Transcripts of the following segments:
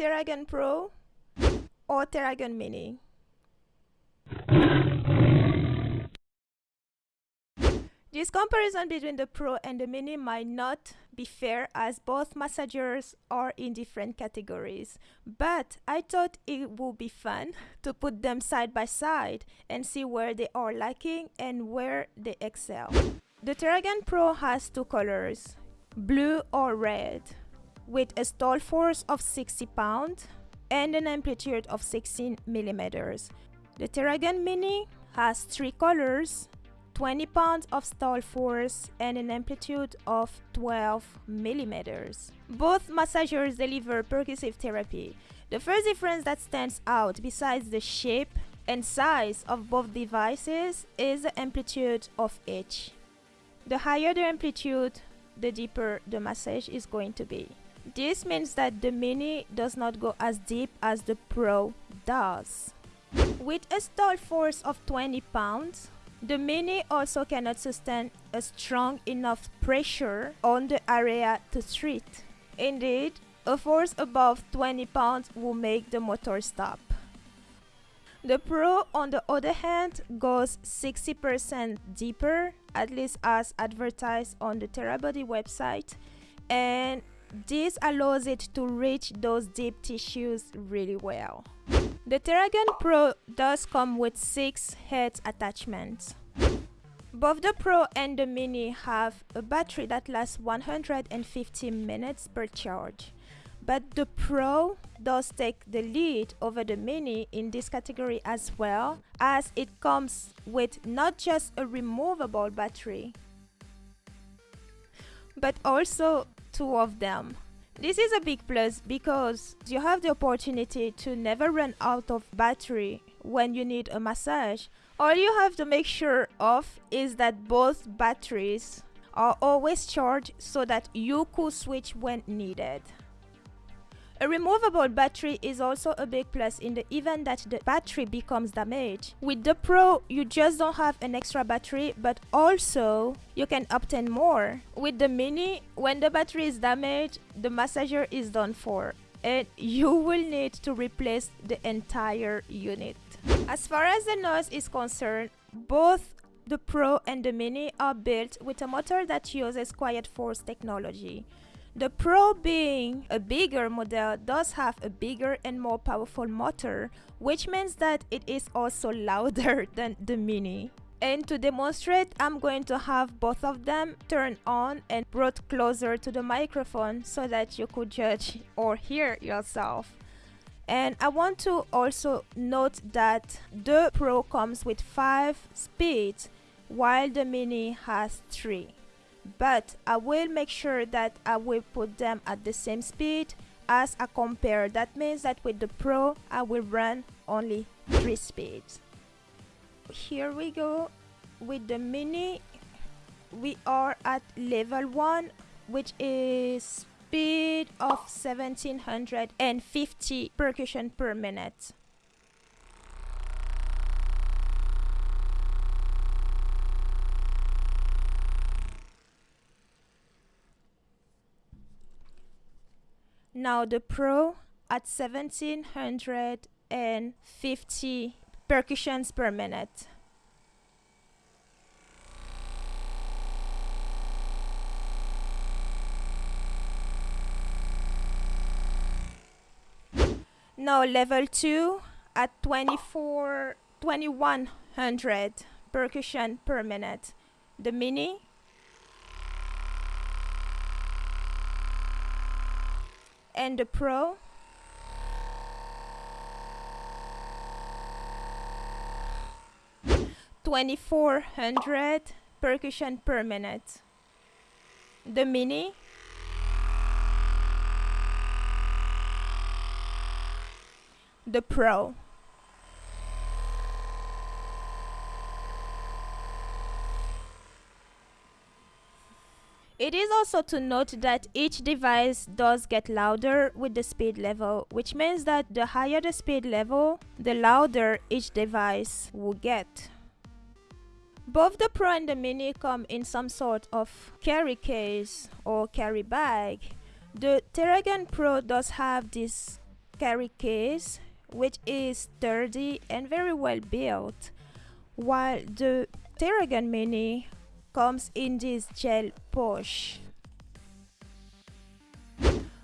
Theragun Pro or Theragun Mini? This comparison between the Pro and the Mini might not be fair as both massagers are in different categories, but I thought it would be fun to put them side by side and see where they are lacking and where they excel. The Theragun Pro has two colors, blue or red, with a stall force of 60 pounds and an amplitude of 16 millimeters. The Theragun Mini has three colors 20 pounds of stall force and an amplitude of 12 millimeters. Both massagers deliver percussive therapy. The first difference that stands out besides the shape and size of both devices is the amplitude of each. The higher the amplitude, the deeper the massage is going to be. This means that the Mini does not go as deep as the Pro does. With a stall force of 20 pounds, the Mini also cannot sustain a strong enough pressure on the area to treat. Indeed, a force above 20 pounds will make the motor stop. The Pro, on the other hand, goes 60% deeper, at least as advertised on the Therabody website, and this allows it to reach those deep tissues really well. The Theragun Pro does come with 6 head attachments. Both the Pro and the Mini have a battery that lasts 150 minutes per charge. But the Pro does take the lead over the Mini in this category as well, as it comes with not just a removable battery, but also two of them. This is a big plus because you have the opportunity to never run out of battery when you need a massage. All you have to make sure of is that both batteries are always charged so that you could switch when needed. A removable battery is also a big plus in the event that the battery becomes damaged. With the Pro, you just don't have an extra battery, but also you can obtain more. With the Mini, when the battery is damaged, the massager is done for and you will need to replace the entire unit. As far as the noise is concerned, both the Pro and the Mini are built with a motor that uses quiet force technology. The Pro being a bigger model does have a bigger and more powerful motor, which means that it is also louder than the Mini. And to demonstrate, I'm going to have both of them turned on and brought closer to the microphone so that you could judge or hear yourself. And I want to also note that the Pro comes with 5 speeds while the Mini has 3 but I will make sure that I will put them at the same speed as I compare. That means that with the Pro, I will run only 3 speeds. Here we go. With the Mini, we are at level 1, which is speed of 1750 percussion per minute. Now the Pro at 1750 percussions per minute. Now level 2 at 24 2100 percussion per minute. The Mini and the Pro. Twenty-four hundred percussion per minute. The Mini. The Pro. It is also to note that each device does get louder with the speed level, which means that the higher the speed level, the louder each device will get. Both the Pro and the Mini come in some sort of carry case or carry bag. The Theragun Pro does have this carry case which is sturdy and very well built while the Theragun Mini comes in this gel pouch.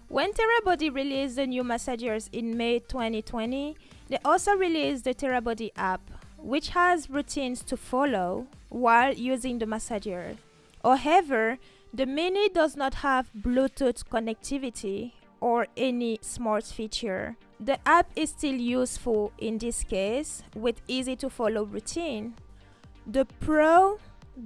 When Therabody released the new massagers in May 2020, they also released the Therabody app, which has routines to follow while using the massager. However, the Mini does not have Bluetooth connectivity or any smart feature. The app is still useful in this case with easy to follow routine. The Pro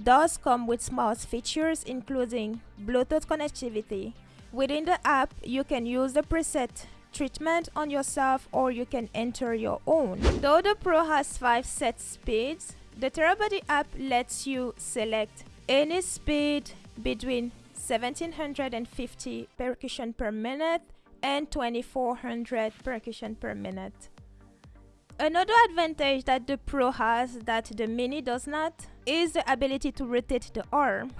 does come with smart features including Bluetooth connectivity. Within the app, you can use the preset treatment on yourself or you can enter your own. Though the Pro has 5 set speeds, the Therabody app lets you select any speed between 1750 percussion per minute and 2400 percussion per minute. Another advantage that the Pro has that the Mini does not is the ability to rotate the arm.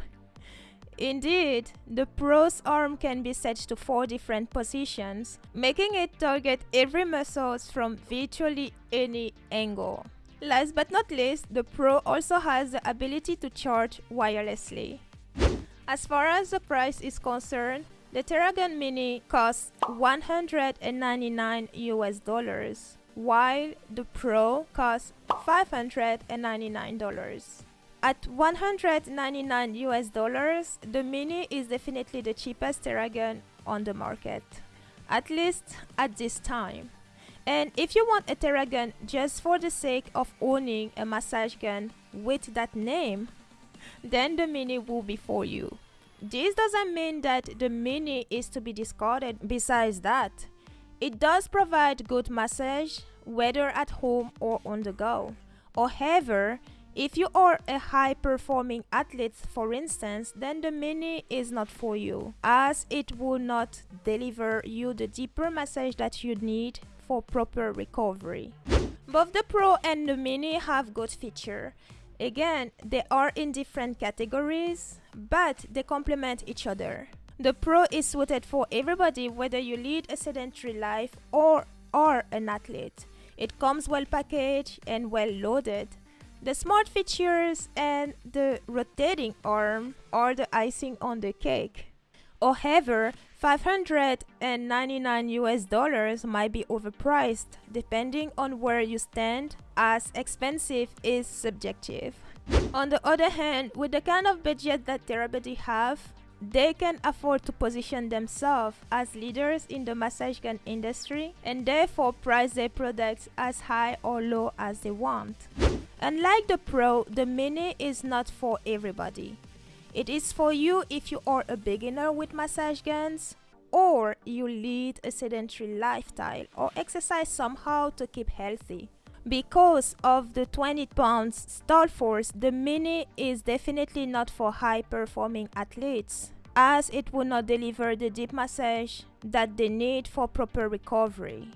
Indeed, the Pro's arm can be set to four different positions, making it target every muscle from virtually any angle. Last but not least, the Pro also has the ability to charge wirelessly. As far as the price is concerned, the Theragun Mini costs 199 US dollars, while the Pro costs 599 dollars. At 199 US dollars, the Mini is definitely the cheapest Theragun on the market, at least at this time. And if you want a Theragun just for the sake of owning a massage gun with that name, then the Mini will be for you. This doesn't mean that the Mini is to be discarded. Besides that, it does provide good massage whether at home or on the go. However, if you are a high performing athlete for instance, then the Mini is not for you as it will not deliver you the deeper massage that you need for proper recovery. Both the Pro and the Mini have good feature Again, they are in different categories, but they complement each other. The Pro is suited for everybody whether you lead a sedentary life or are an athlete. It comes well packaged and well loaded. The smart features and the rotating arm are the icing on the cake. However, 599 US dollars might be overpriced depending on where you stand as expensive is subjective. On the other hand, with the kind of budget that Therabody have, they can afford to position themselves as leaders in the massage gun industry and therefore price their products as high or low as they want. Unlike the Pro, the Mini is not for everybody. It is for you if you are a beginner with massage guns or you lead a sedentary lifestyle or exercise somehow to keep healthy. Because of the 20 pounds stall force, the Mini is definitely not for high performing athletes as it will not deliver the deep massage that they need for proper recovery.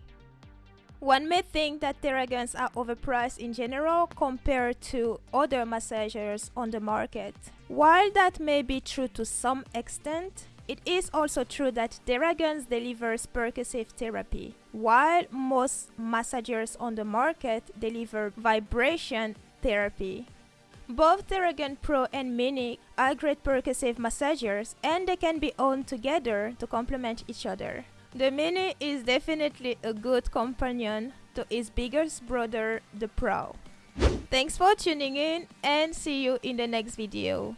One may think that Theraguns are overpriced in general compared to other massagers on the market. While that may be true to some extent, it is also true that Theraguns delivers percussive therapy, while most massagers on the market deliver vibration therapy. Both Theragun Pro and Mini are great percussive massagers and they can be owned together to complement each other. The Mini is definitely a good companion to its biggest brother, the Pro. Thanks for tuning in and see you in the next video.